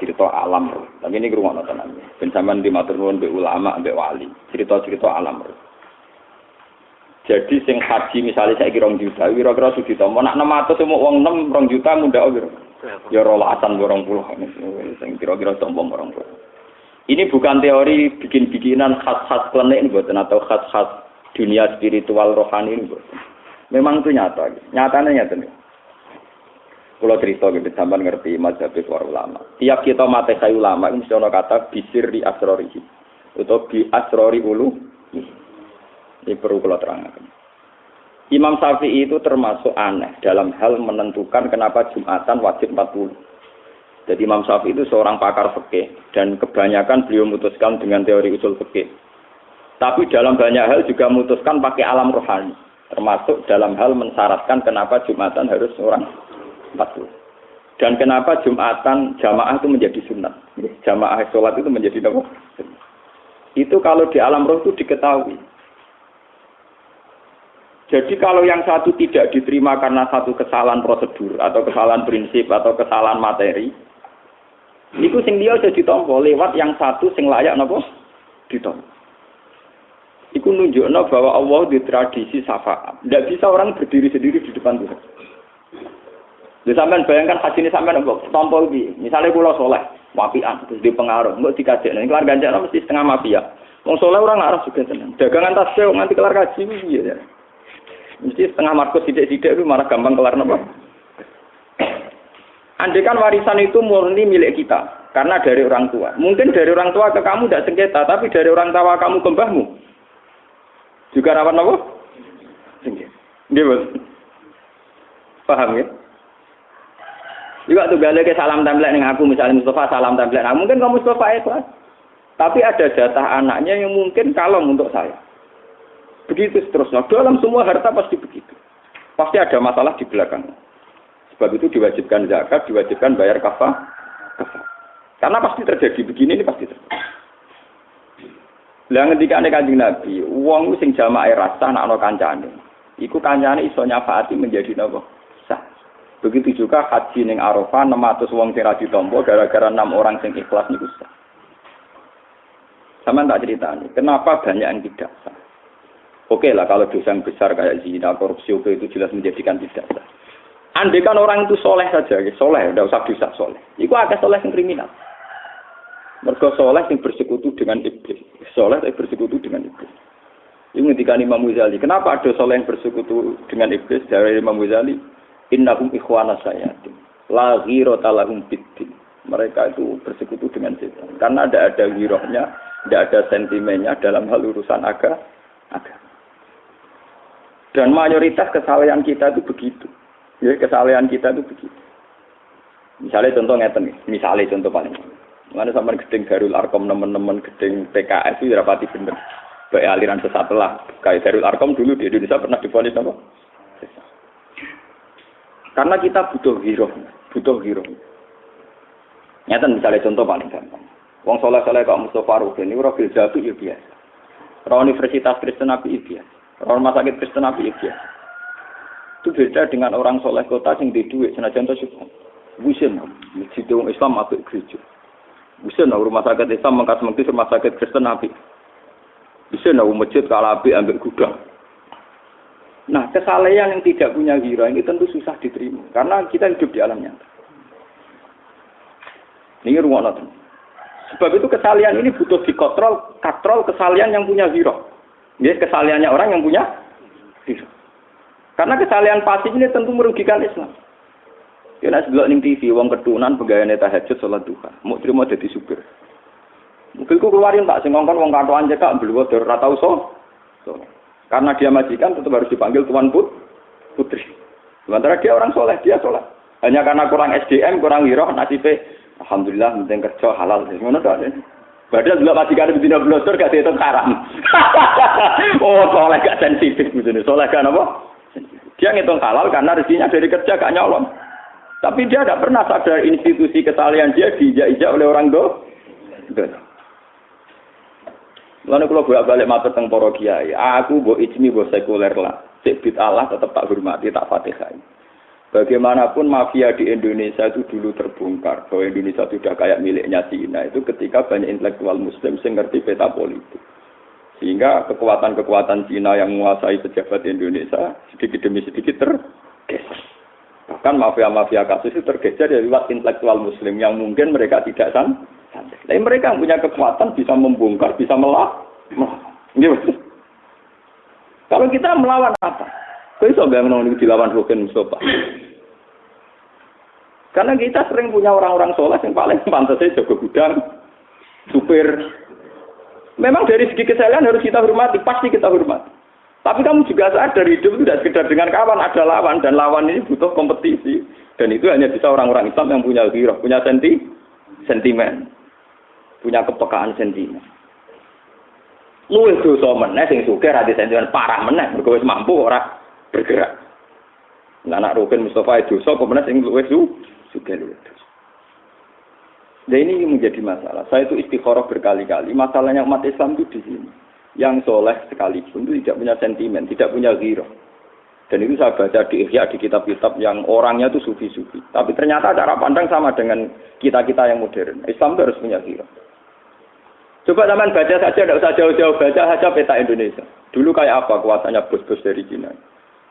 cerita-cerita alam roh. Tapi ini rumah tenan. Ben sampean di matur nuwun mbek ulama, mbek wali. Cerita-cerita alam roh. Jadi sing haji misalnya saya kira juta, kira-kira juta. Mau nak enam atau semua uang enam rong juta muda oh Ya rolasan borong puluh. Sing kira-kira sombong borong puluh. Ini bukan teori bikin-bikinan khas-khas klenik buatan atau khas-khas dunia spiritual rohani ini buatan. Memang itu nyata. Nyatanya nyata nih. Kalau cerita gitu, sampai ngerti mazhab para ulama. Tiap kita mati kayu ulama, ini mesti kata bisir di asrori. Atau di asrori ulu. Ini perlu kalau terangkan. Imam Syafi'i itu termasuk aneh dalam hal menentukan kenapa Jumatan wajib 40. Jadi Imam Syafi'i itu seorang pakar fikih dan kebanyakan beliau memutuskan dengan teori usul fikih. Tapi dalam banyak hal juga memutuskan pakai alam rohani, termasuk dalam hal mensyaratkan kenapa Jumatan harus orang 40. Dan kenapa Jumatan jamaah itu menjadi sunat. Jamaah sholat itu menjadi apa? Itu kalau di alam roh itu diketahui. Jadi kalau yang satu tidak diterima karena satu kesalahan prosedur atau kesalahan prinsip atau kesalahan materi, itu sing dia jadi tombol lewat yang satu sing layak nopo ditompo. Iku nunjukno bahwa Allah di tradisi syafaat. Tidak bisa orang berdiri sendiri di depan Tuhan. Jadi sampean bayangkan haji ini sampean nopo tombol di. Misalnya pulau soleh, wapian, terus di pengaruh, dikasih. Ini kelar ganjar mesti setengah mafia. Mau soleh orang nggak harus juga senang. Dagangan tasbih nanti kelar kaji, iya. Mesti setengah markus sidik-sidik itu malah gampang kelar nopo. Andai kan warisan itu murni milik kita, karena dari orang tua. Mungkin dari orang tua ke kamu tidak sengketa, tapi dari orang tua kamu ke mbahmu. Juga rawan nopo? Sengketa. Dia Paham ya? Juga tuh balik ke salam template nih aku misalnya Mustafa salam template. Nah, mungkin kamu Mustafa ikhlas. Tapi ada jatah anaknya yang mungkin kalong untuk saya. Begitu seterusnya. Dalam semua harta pasti begitu. Pasti ada masalah di belakang. Sebab itu diwajibkan zakat, diwajibkan bayar kafah. Karena pasti terjadi begini ini pasti terjadi. Lah ketika ada kanjeng Nabi, uang sing jamaah rasa nak no kancane. Iku kancane iso nyafaati menjadi nopo. Begitu juga haji ning Arafah 600 wong sing ra ditampa gara-gara enam orang sing ikhlas niku sah. Sama tak ceritanya, kenapa banyak yang tidak sah? Oke lah kalau dosa yang besar kayak zina, korupsi, oke itu jelas menjadikan tidak sah. Andai kan orang itu soleh saja, ya, soleh, tidak usah dosa soleh. Itu agak soleh yang kriminal. Mereka soleh yang bersekutu dengan iblis. Soleh yang bersekutu dengan iblis. Ini ketika Imam Ghazali. Kenapa ada soleh yang bersekutu dengan iblis? Dari Imam Ghazali. Innahum ikhwana sayatin. La ghirota lahum. Mereka itu bersekutu dengan setan. Karena tidak ada girohnya, tidak ada sentimennya dalam hal urusan agama. Dan mayoritas kesalahan kita itu begitu. Ya, kesalahan kita itu begitu. Misalnya contoh ngeten misalnya contoh paling. Mana sampai gedeng Darul Arkom teman-teman gedeng PKS itu rapati bener. Baik aliran sesat lah. Kayak Darul Arkom dulu di Indonesia pernah diponis apa? Karena kita butuh hero, butuh hero. Nyata misalnya contoh paling gampang. Wong soleh soleh kok Mustafa Rufin ini rofil jatuh ya biasa. Roh Universitas Kristen Nabi ya biasa. Rumah sakit Kristen Nabi ya Itu beda dengan orang soleh kota yang di duit senajan itu syukur. Bisa masjid Islam masuk gereja. Bisa rumah sakit Islam mengkas mengkis rumah sakit Kristen Nabi. Bisa masjid kalabi ambil gudang. Nah, kesalahan yang tidak punya hira ini tentu susah diterima. Karena kita hidup di alam nyata. Ini rumah nonton. Sebab itu kesalahan ini butuh dikontrol, katrol kesalahan yang punya hira. Dia kesalahannya orang yang punya hira. Karena kesalahan pasif ini tentu merugikan Islam. Ya nek delok ning TV wong ketunan pegawai tahajud salat duha, mau terima jadi supir. Mobilku keluarin tak sing ngongkon wong katoan cekak beliau ora so. so. Karena dia majikan tetap harus dipanggil tuan put putri. Sementara dia orang soleh, dia soleh. Hanya karena kurang SDM, kurang hiroh, nasibnya Alhamdulillah penting kerja halal. Ngono tok. Padahal juga masih kan betina blosor gak dihitung haram. oh, soleh gak sensitif begini. Soleh kan apa? Dia ngitung halal karena rezekinya dari kerja gak nyolong. Tapi dia tidak pernah sadar institusi kesalahan dia diijak-ijak oleh orang do. Lalu kalau bolak balik mata tentang para kiai, aku bo ijmi bo sekuler lah. Cek Allah tetap tak hormati, tak fatihai. Bagaimanapun mafia di Indonesia itu dulu terbongkar bahwa Indonesia sudah kayak miliknya Cina itu ketika banyak intelektual Muslim yang ngerti peta politik. Sehingga kekuatan-kekuatan Cina yang menguasai pejabat Indonesia sedikit demi sedikit tergeser. Bahkan mafia-mafia kasus itu tergeser dari lewat intelektual Muslim yang mungkin mereka tidak san. Tapi mereka yang punya kekuatan bisa membongkar, bisa melak. Gitu. Kalau kita melawan apa? Kau iso nggak dilawan Rukin Mustafa? Karena kita sering punya orang-orang sholat yang paling pantas saja jaga gudang, supir. Memang dari segi kesalahan harus kita hormati, pasti kita hormati. Tapi kamu juga sadar hidup tidak sekedar dengan kawan, ada lawan dan lawan ini butuh kompetisi. Dan itu hanya bisa orang-orang Islam yang punya hero, punya senti, sentimen, punya kepekaan sentimen. Luwih dosa meneh sing sugih ra sentimen parah meneh mergo wis mampu ora bergerak. Nah, anak Rukin Mustafa itu so kemudian sing luwes su juga luwes. Dan ini menjadi masalah. Saya itu istikharah berkali-kali. Masalahnya umat Islam itu di sini. Yang soleh sekalipun itu tidak punya sentimen, tidak punya giro. Dan itu saya baca di Ihya, di kitab-kitab yang orangnya itu sufi-sufi. Tapi ternyata cara pandang sama dengan kita-kita yang modern. Islam itu harus punya giro. Coba zaman baca saja, tidak usah jauh-jauh baca saja peta Indonesia. Dulu kayak apa kuasanya bos-bos dari Cina?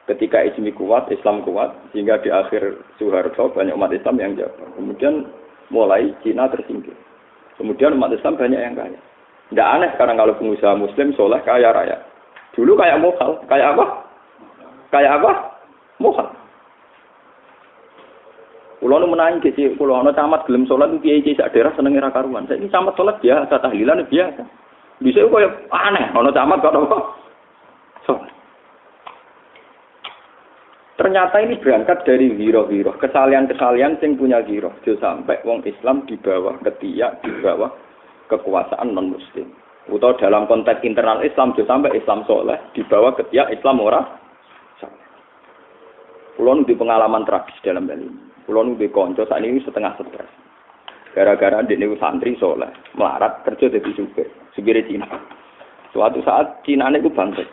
ketika Ismi kuat, Islam kuat, sehingga di akhir Soeharto banyak umat Islam yang jago. Kemudian mulai Cina tersingkir. Kemudian umat Islam banyak yang kaya. Tidak aneh sekarang kalau pengusaha Muslim soleh kaya raya. Dulu kayak mokal, kayak apa? Kayak apa? Mokal. Pulau nu menangis sih, pulau nu camat gelem sholat itu kiai kiai daerah seneng era karuan. Saya ini camat sholat biasa, tahlilan biasa. Bisa kok aneh, ono camat kok apa? Sholat. Ternyata ini berangkat dari giro-giro, kesalian-kesalian yang punya giro. Jadi sampai wong Islam di bawah ketiak, di bawah kekuasaan non-muslim. Atau dalam konteks internal Islam, jadi sampai Islam soleh, di bawah ketiak Islam ora Pulau di pengalaman tragis dalam hal ini. Pulau di konco saat ini setengah stres. Gara-gara di santri soleh, melarat kerja jadi supir, supir Cina. Suatu saat Cina bangkit.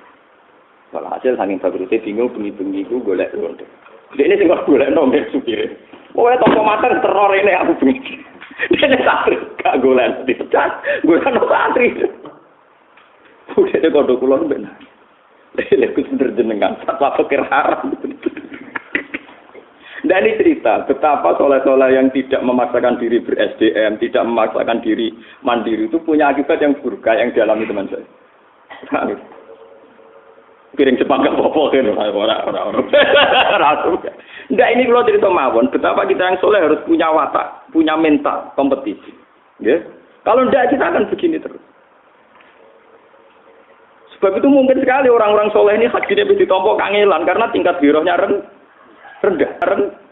Kalau hasil saking bagusnya bingung bengi-bengi itu golek ronde. Dia ini tinggal golek nomor supir. Oh ya toko mater teror ini aku bengi. Dia ini santri gak golek dipecat. Gue kan santri. Udah dia kode kulon benar. Dia ikut jenengan. Satu pikir haram. Dan ini cerita betapa soleh-soleh yang tidak memaksakan diri ber-SDM, tidak memaksakan diri mandiri itu punya akibat yang buruk yang dialami teman saya. piring Jepang gak apa-apa kan orang orang orang Enggak ini kalau cerita mawon, betapa kita yang soleh harus punya watak, punya mental kompetisi. Ya. Kalau enggak kita akan begini terus. Sebab itu mungkin sekali orang-orang soleh ini hadirnya bisa ditompo kangelan karena tingkat birohnya rendah. Rendah.